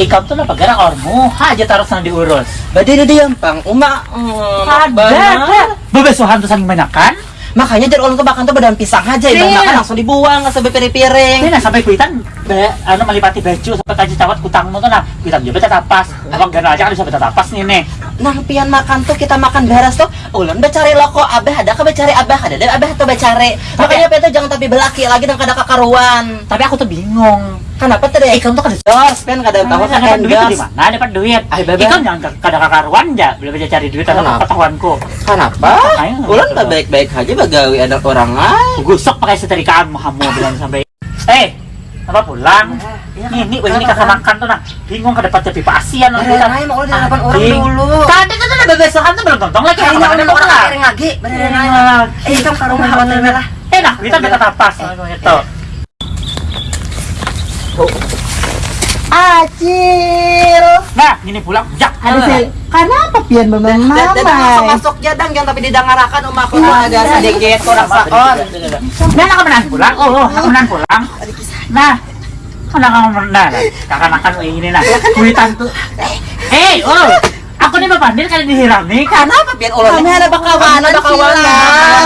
Ikaw tuh lah pagara ormu, aja taruh sana diurus. Bade na diyan pang uma. mm, Ada, bana. bebesuhan tuh saling banyakan. Makanya jadi ulun kebakan tuh badan pisang aja Iya. ibadah makan langsung dibuang nggak sampai piring-piring. Ini nah sampai kuitan, be, anu melipati baju sampai kaji cawat kutangmu tuh nah, kuitan juga tapas. Abang gana aja kan bisa beta tapas nih nih. Nah, pian makan tuh kita makan beres tuh. Ulun becari loko abah ada ke becari abah ada deh abah tuh becari. Makanya itu jangan tapi belaki lagi dan kada kakaruan. Tapi aku tuh bingung. Kenapa tuh deh? Ikan tuh kada Jos, kan kada tahu Tahu kan dapat duit di mana? Dapat duit. Ay, bebe. Ikan jangan kada kakaruan ya, boleh bisa cari duit Kenapa? ketahuanku. Kenapa? Betul. tak baik-baik aja bagawi ada orang ay. Gusok pakai setrikaan mahamu bilang sampai. Eh, apa pulang? Ini, wah ini kakak makan tuh nah. Bingung kada dapat pipa asian Ada lain mau udah delapan orang dulu. Tadi tuh udah bebesokan tuh belum tontong lagi. Udah udah orang lagi. Beneran Iya. aja. Eh, kamu ke rumah hotel merah. Eh kita beta tapas gitu. Acil. Nah, ini pulang. Jak. Ada sih. Kenapa pian memang Dan dan masuk mama? jadang yang tapi didangarakan umak aku ada sedikit kurang saon. Nah, nak menan pulang. Oh, oh, nak menan pulang. Nah, kan kamu menan. Kakak makan oh, ini nah. Kuitan tuh. Eh, oh. Nih bapandir kali dihiram nih kan. Kenapa pian ulun? Kami ada bakawan, ada bakawan.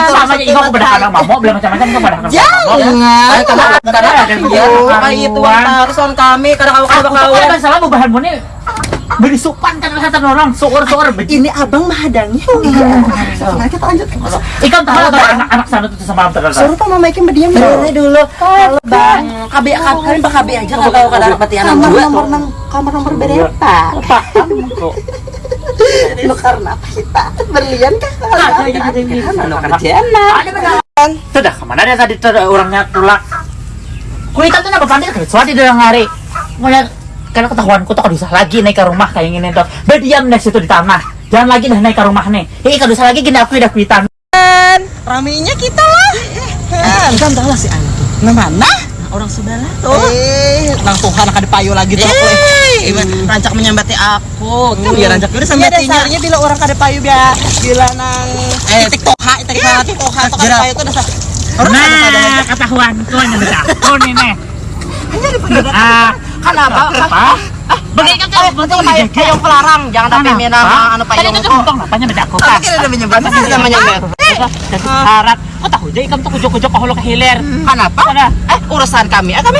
Sama aja aku bedak anak mamok, bilang macam-macam bedak anak. Jangan, karena karena kayak itu harus on kami karena Aku tuh bakawan. kan salah bahanmu nih beri supan kan kata orang suur-suur Ini abang mahadangnya. Nah, kita lanjut. Ikan tahu atau anak-anak sana tuh sama terus. Suruh pak mama ikan berdiam Bener dulu. dulu. Kalau bang, KB kalian bak KB aja kalau kau kada dapat anak dua. kamar nomor berapa? Karena apa kita berlian kah? Anu kerjaan. Sudah ke mana dia tadi tuh orangnya tulak. Kuitan tuh napa pandai kerja di dalam hari. Mulai kalau ketahuanku tuh kalau bisa lagi naik ke rumah kayak gini tuh. Berdiam di situ di tanah. Jangan lagi dah naik ke rumah nih. Eh kalau bisa lagi gini aku udah kuitan. Raminya kita lah. Kan tahu lah si Anu tuh. Nah, mana? Orang Eh, nang Tuhan akan dipayu lagi tuh aku. Eh, rancak menyambati aku. Kan biar rancak udah sambatinya. dasarnya bila orang kada payu biar bila nang itik toha, itik toha, itik toha tuh kada tuh dasar. Nah, aja. ketahuanku yang beda. Oh nih nih. Ah, Kenapa? Kan Eh, pelarang, jangan tapi mina anu Tadi payung itu kok. untung apanya beda aku Apa kan. kira udah menyambat? Apa sih namanya, Mer? Dan syarat. Kok tahu. Kenapa? Eh, urusan kami. Eh, kami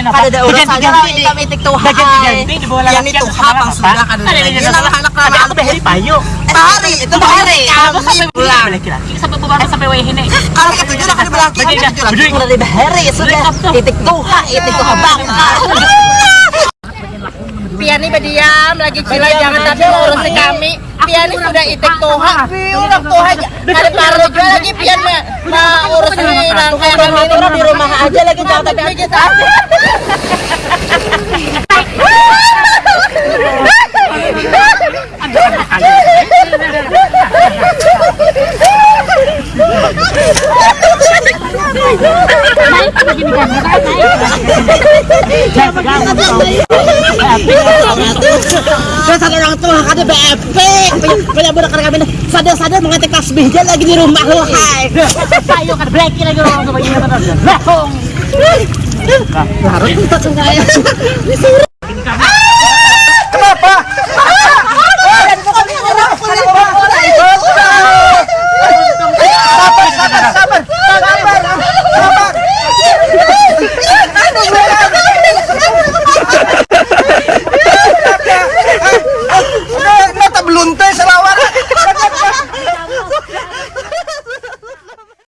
Kada urusan kami ganti-ganti di Yang itu sudah anak behari. Eh, hari itu hari kami sampai pulang. sampai. Kalau ketujuh. Udah di bahari sudah. Itik tuh, itik tuh bang. Piani berdiam lagi cila jangan tapi ngurusin kami. Piani sudah itik toha, piulang toha. Ada baru juga lagi pian urusin rangkaian kami ini di rumah aja lagi jangan tapi tapi kita Dasar orang tua kada BFP. Banyak budak kami sadar-sadar mengetik tasbih dia lagi di rumah lu hai. Payu kan breki lagi orang begini terus. Lah. Harus kita sengaja.